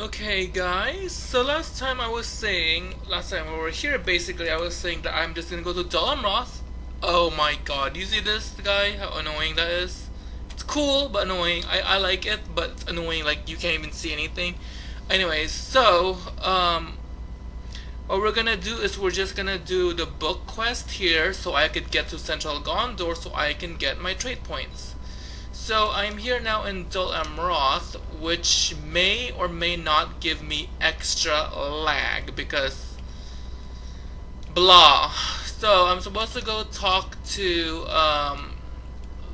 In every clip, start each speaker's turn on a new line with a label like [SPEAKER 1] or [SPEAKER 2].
[SPEAKER 1] Okay guys, so last time I was saying, last time we were here basically I was saying that I'm just gonna go to Dol Amroth. Oh my god, you see this guy? How annoying that is? It's cool but annoying. I, I like it but it's annoying like you can't even see anything. Anyways, so um what we're gonna do is we're just gonna do the book quest here so I could get to Central Gondor so I can get my trade points. So I'm here now in Dol Amroth, which may or may not give me extra lag because blah. So I'm supposed to go talk to um,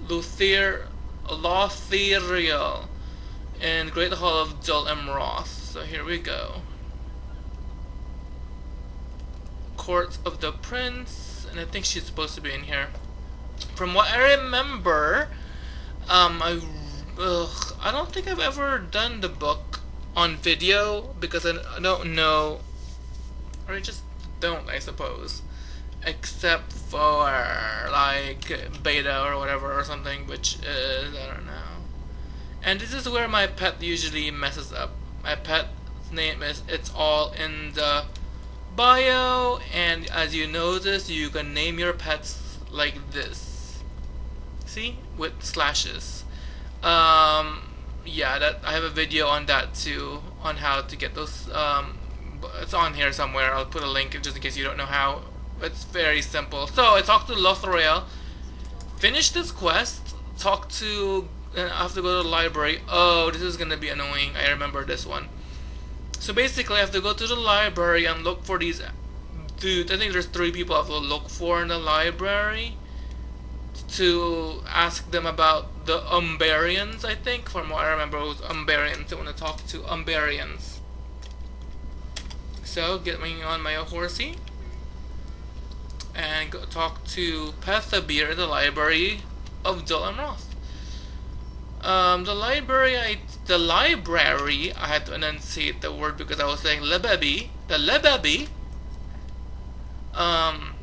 [SPEAKER 1] Lothiriel in Great Hall of Dol Amroth. So here we go. Court of the Prince, and I think she's supposed to be in here. From what I remember, um, I, ugh, I don't think I've ever done the book on video because I, I don't know, or I just don't, I suppose, except for like beta or whatever or something, which is I don't know. And this is where my pet usually messes up. My pet's name is it's all in the bio, and as you notice, you can name your pets like this with slashes. Um, yeah that I have a video on that too on how to get those um, it's on here somewhere. I'll put a link just in case you don't know how. It's very simple. So I talked to Lothriel. Finish this quest. Talk to I have to go to the library. Oh this is gonna be annoying. I remember this one. So basically I have to go to the library and look for these dude I think there's three people I have to look for in the library to ask them about the Umbarians, I think. From what I remember, it was Umbarians. I want to talk to Umbarians. So, get me on my horsey. And go talk to Pethabir the library of Dol Amroth. Um, the library, I, the library, I had to enunciate the word because I was saying lebebi. The lebebi, um,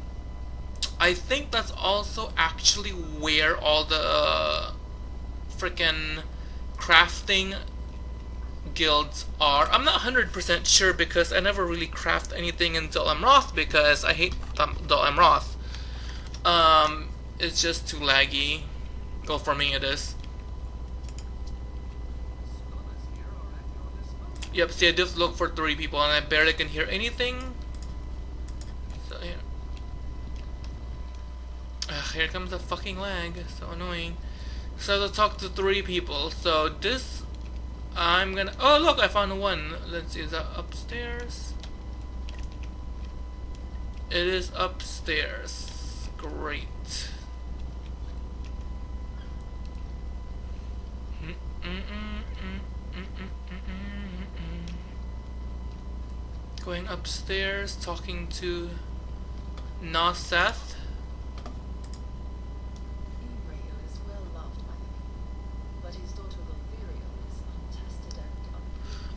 [SPEAKER 1] I think that's also actually where all the uh, freaking crafting guilds are. I'm not 100% sure because I never really craft anything in Dol Amroth because I hate Dol Amroth. Um, it's just too laggy. Well, for me it is. Yep, see I just look for three people and I barely can hear anything. So yeah. Ugh, here comes the fucking lag. So annoying. So to talk to three people. So this, I'm gonna. Oh look, I found one. Let's see, is that upstairs? It is upstairs. Great. Going upstairs, talking to Noseth.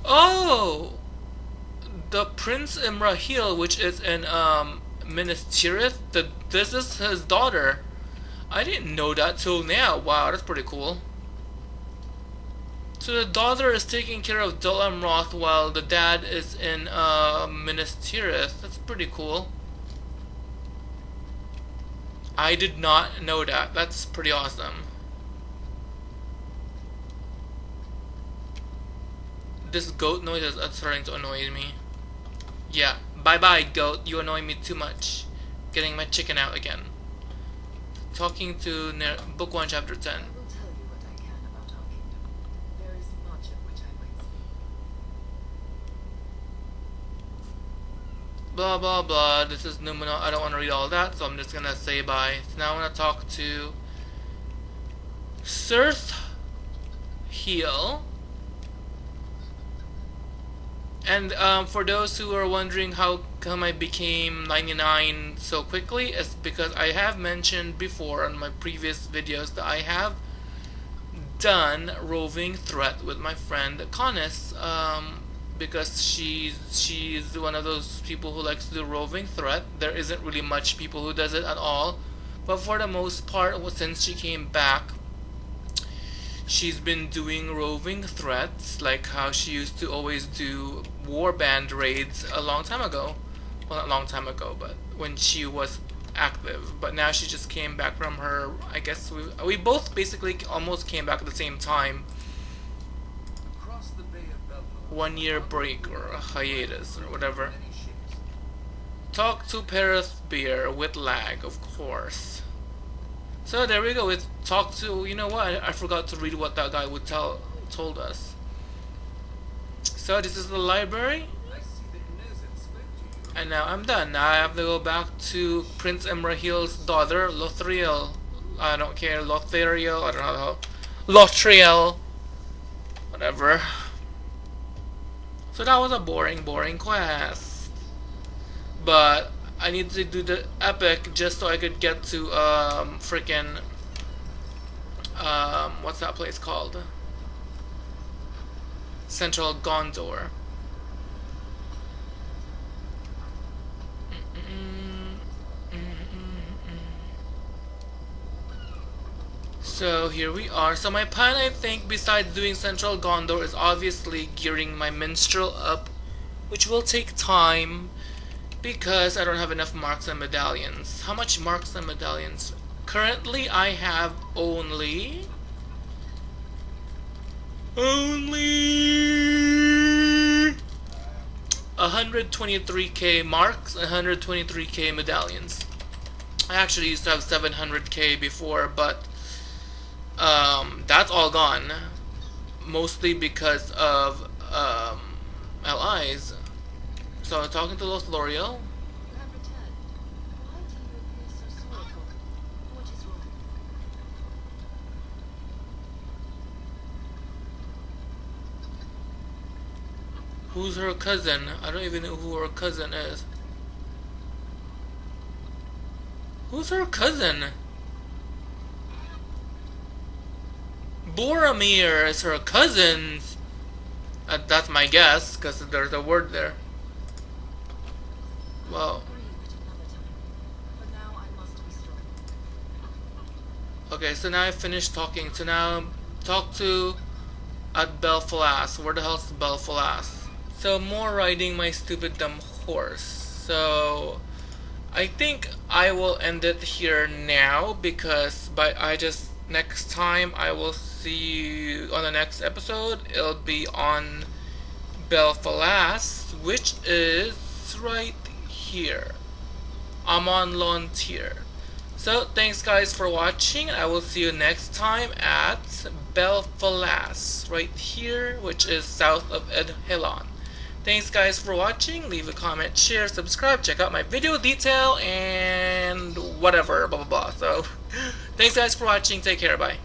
[SPEAKER 1] Oh! The Prince Imrahil, which is in um, Minas Tirith, the, this is his daughter. I didn't know that till now. Wow, that's pretty cool. So the daughter is taking care of Dol Amroth while the dad is in uh, Minas Tirith. That's pretty cool. I did not know that. That's pretty awesome. This goat noise is uh, starting to annoy me. Yeah, bye bye goat, you annoy me too much. Getting my chicken out again. Talking to book 1 chapter 10. Blah blah blah, this is Numenor, I don't want to read all that, so I'm just gonna say bye. So now I'm gonna talk to Cirth Heel. And um, for those who are wondering how come I became 99 so quickly, it's because I have mentioned before on my previous videos that I have done roving threat with my friend Connis um, because she's she's one of those people who likes to do roving threat. There isn't really much people who does it at all, but for the most part, since she came back, she's been doing roving threats like how she used to always do warband raids a long time ago. Well not a long time ago but when she was active. But now she just came back from her I guess we, we both basically almost came back at the same time. One year break or a hiatus or whatever. Talk to Paris Beer with lag of course so there we go we talk to you know what I, I forgot to read what that guy would tell told us so this is the library and now I'm done. Now I have to go back to Prince Imrahil's daughter, Lothriel. I don't care, Lothariel, I don't know. Lothriel. Whatever. So that was a boring, boring quest. But I need to do the epic just so I could get to um freaking um what's that place called? Central Gondor. So here we are. So my plan I think besides doing Central Gondor is obviously gearing my minstrel up which will take time because I don't have enough marks and medallions. How much marks and medallions? Currently I have only only 123k marks 123k medallions. I actually used to have 700k before but um, that's all gone. Mostly because of um, LIs. So I'm talking to Lothlorien. Who's her cousin? I don't even know who her cousin is. Who's her cousin? Boromir is her cousin. Uh, that's my guess, because there's a word there. Well. Okay, so now I finished talking. So now talk to at Belfalas. Where the hell's Belfalas? So more riding my stupid dumb horse. So I think I will end it here now because by I just next time I will see you on the next episode. It'll be on Belfalas, which is right here. I'm on Lontir. So thanks guys for watching. I will see you next time at Belfalas, right here, which is south of Edhellond. Thanks guys for watching. Leave a comment, share, subscribe, check out my video detail, and whatever, blah blah blah. So, thanks guys for watching. Take care. Bye.